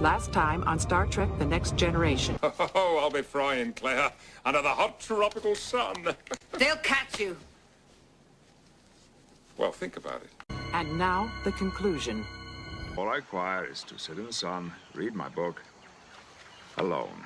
Last time on Star Trek The Next Generation. Oh, I'll be frying, Claire, under the hot tropical sun. They'll catch you. well, think about it. And now, the conclusion. All I require is to sit in the sun, read my book, alone.